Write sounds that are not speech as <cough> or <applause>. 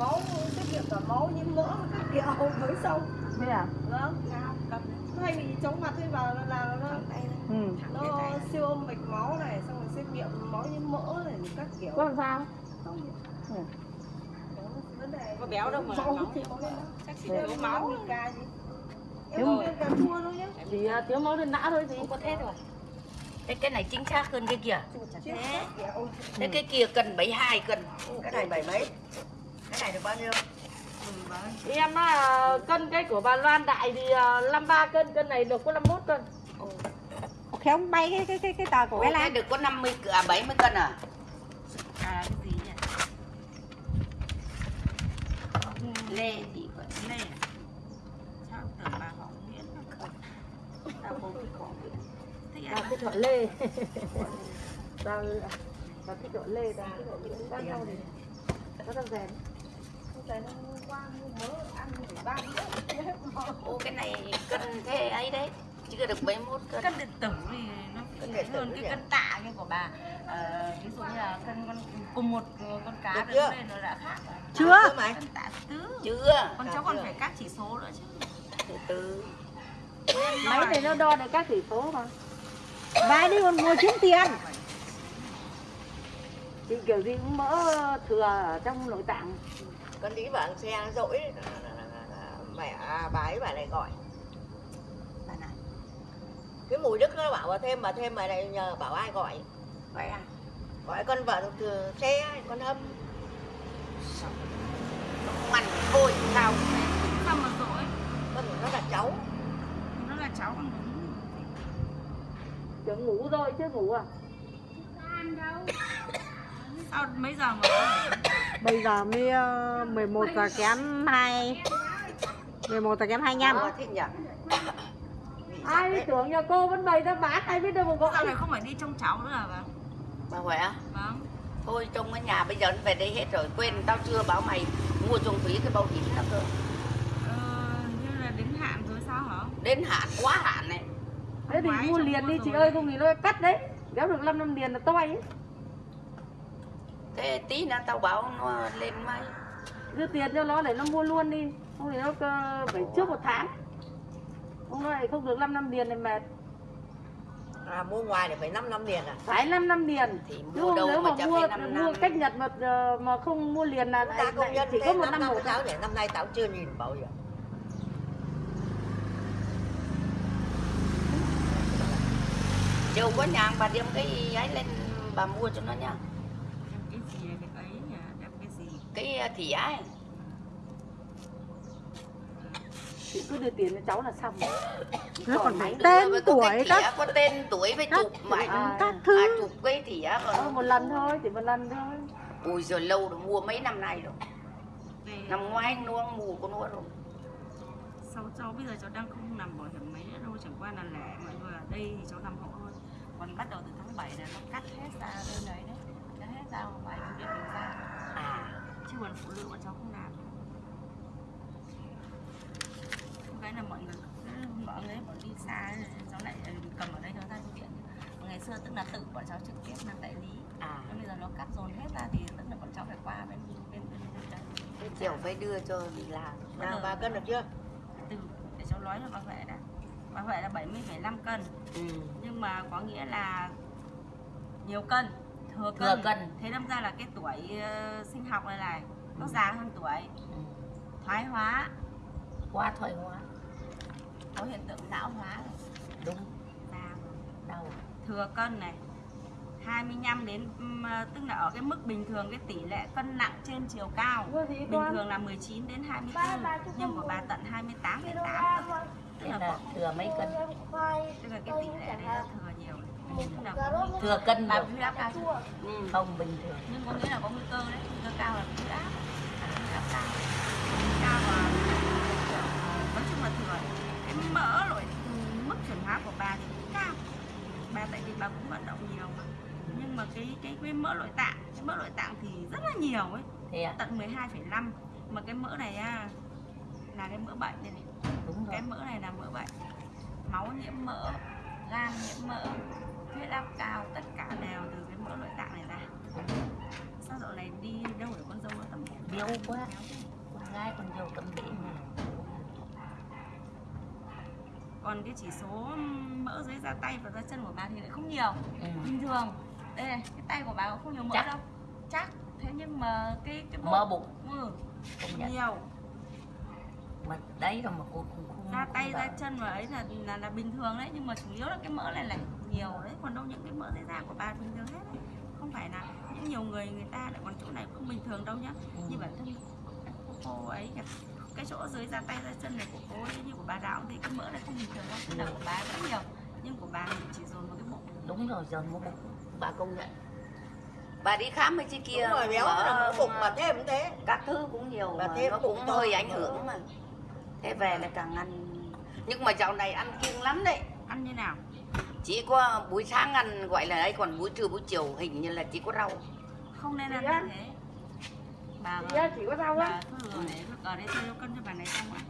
máu xét nghiệm cả máu nhiễm mỡ các kiểu mới xong. Thế à? Vâng. Nó hay bị chóng mặt hay vào là là nó ừ. Nó siêu âm mạch máu này xong rồi xét nghiệm máu nhiễm mỡ này các kiểu. Có làm sao? Không Ừ. vấn đề. Có béo đâu mà máu máu. thì máu lên chắc chỉ Thế thiếu máu ca gì em Thiếu- cà chua đâu nhá. À, thiếu máu lên não thôi gì không có thế rồi Thế cái này chính xác hơn cái kia. Chứ Thế. Thế cái kia cần 72 cân cái này bảy mấy cái này được bao nhiêu Thì em là cân cái của bà Loan Đại thì à, 53 cân cân này được có 51 cân khéo bay cái cái cái cái tờ của Ủa, cái cái lan được có 50 c- à 70 cân à À cái gì nhỉ? Lê thì có Lê à? Sao tưởng bà họ Nguyễn là không? tao không biết có biết. Thế à à? lê <laughs> tao tao thích chọn lê tao thích chọn lê bao nhau thì có tao rèn Ô cái này cân thế ấy đấy. Chứ được 71 cân. Cân điện tử thì nó Cân điện tử hơn cái cân tạ kia của bà. Ờ, Ví dụ như là cân con cùng một con cá Được chưa? lên nó đã khác rồi. Chưa? Mày. Cân tạ tứ Chưa? Con cháu còn phải các chỉ số nữa chứ. Từ từ máy này nó đo được các chỉ số mà. Vài đi còn ngồi kiếm tiền. Thì kiểu gì cũng mỡ thừa ở trong nội tạng con lý bảo xe nó dỗi mẹ à, bà ấy bà này gọi. Bà này cái mùi đức nó bảo bà thêm bà thêm bà này nhờ bảo ai gọi? Vậy à? Gọi con vợ từ xe con hâm. Ăn thì thôi sao? Sao mà dỗi con nó là cháu. Nó là cháu con tưởng ngủ rồi chứ ngủ à? <coughs> Sao mấy giờ mà bây giờ mới ờ, 11 giờ kém 2 11 giờ kém 25 Ờ, thế nhỉ? Ai biết tưởng nhà cô vẫn bày ra bán ai biết đâu mà Dạo gọi này không phải đi trông cháu nữa à bà? Bà khỏe Vâng. Thôi trong cái nhà bây giờ nó về đây hết rồi Quên tao chưa bảo mày mua trồng thúy cái bao hiểm đó cơ. Ờ, như là đến hạn rồi sao hả? Đến hạn quá hạn này. Thế thì mua liền đi chị ơi không thì nó cắt đấy. Kéo được 5 năm liền là toi ấy Thế tí nữa tao bảo nó lên mai đưa tiền cho nó để nó mua luôn đi. Không thì nó cơ- phải trước một tháng. Không nó lại không được 5 năm liền này mệt à mua ngoài thì phải 5 năm liền à? Phải 5 năm liền Thì mua đâu nếu mà mà mua phải năm mua cách nhật mà ờ, mà không mua liền là ta công nhân chỉ có một năm một cháu để năm nay tao chưa nhìn bảo hiểm Chiều có nhà bà đem cái ấy lên bà mua cho nó nha Cái gì cái ấy nhỉ? Đem cái gì? Cái ờ, thìa ấy. Chị cứ đưa tiền cho cháu là xong. Nó còn phải tên tuổi cái các thìa, có tên tuổi với chụp mày à, các À thứ. chụp cái thìa ờ, còn một lần thôi chỉ một lần thôi. Ui giờ lâu rồi mua mấy năm nay rồi. Năm ngoái nó mua của nó rồi. Sau cháu bây giờ cháu đang không nằm bảo hiểm mấy nữa đâu chẳng qua là lẻ mọi người ở đây thì cháu nằm hộ hơn còn bắt đầu từ tháng 7 là nó cắt hết ra bên đấy đấy ra ngoài bệnh viện mình ra? À. Chứ còn phụ nữ bọn cháu không làm. Cái là mọi người mọi người bọn đi xa cháu lại ừ, cầm ở đây cháu ra viện Còn ngày xưa tức là tự bọn cháu trực tiếp làm đại lý. À. Nhưng bây giờ nó cắt dồn hết ra thì tức là bọn cháu phải qua bên bên bên, bên Thế chiều phải đưa cho đi làm. Nào bà cân được chưa? Từ để cháu nói cho bà Huệ đã. Bà Huệ là 70,5 cân. Ừ. nhưng mà có nghĩa là nhiều cân thừa Thừa cân, cân. thế đâm ra là cái tuổi ờ, sinh học này này nó già hơn tuổi. Ừ. thoái hóa. Quá thoải hóa. Có hiện tượng lão hóa này, Đúng. Già. Đau. Thừa cân này 25 đến ờ, tức là ở cái mức bình thường cái tỷ lệ cân nặng trên chiều cao. Bình thường là 19 đến 24 nhưng của bà tận 28 đến 8 cơ. tức là thừa mấy cân? Tức là cái tỷ lệ đấy là thừa nhiều Thừa cân bà nhiều huyết áp cao chưa? ừ. Không bình thường. Nhưng có nghĩa là có nguy cơ đấy nguy cơ cao là huyết áp huyết áp cao. Cao và nói chung là thừa cái mỡ rồi mức chuyển hóa của bà thì cũng cao. Bà tại vì bà cũng vận động nhiều. Mà nhưng mà cái cái cái mỡ nội tạng cái mỡ nội tạng thì rất là nhiều ấy. Thế à? Tận 12,5 mà cái mỡ này á là cái mỡ bệnh đây này. Đúng rồi. Cái mỡ này là mỡ bệnh. Máu nhiễm mỡ gan nhiễm mỡ huyết áp cao tất cả đều từ cái mỡ nội tạng này ra. Sao dạo này đi đâu để con dâu nó tầm nhiều quá. con gái con dâu đĩa mà. Còn cái chỉ số mỡ dưới da tay và da chân của bà thì lại không nhiều. Ừ. bình thường. Đây này cái tay của bà cũng không nhiều mỡ Chắc. đâu. Chắc. Thế nhưng mà cái cái mỡ bụng. Ừ, nhận. Nhiều mà đấy rồi mà cô không không da tay bảo. chân và ấy là, là là bình thường đấy nhưng mà chủ yếu là cái mỡ này là nhiều đấy còn đâu những cái mỡ dưới da của bà bình thường hết đấy. Không phải là những nhiều người người ta lại còn chỗ này không bình thường đâu nhá. Ừ. như bản thân cô, cô ấy cái, cái chỗ dưới da tay da chân này của cô ấy như của bà đạo thì cái mỡ này không bình thường đâu. Tức là của bà rất nhiều nhưng của bà thì chỉ dồn vào cái bụng. Đúng rồi giờ mỡ bụng. Bà công nhận. Bà đi khám mấy chị kia Đúng rồi béo mỡ, là mỡ bụng mà thêm cũng thế. các thứ cũng nhiều Bà mà thêm nó cũng hơi ảnh hưởng. mà thế về là càng ăn nhưng mà dạo này ăn kiêng lắm đấy ăn như nào chỉ có buổi sáng ăn gọi là ấy còn buổi trưa buổi chiều hình như là chỉ có rau không nên ăn như thế bà á, chỉ có rau á ở đấy tôi cần cho bà này xong ạ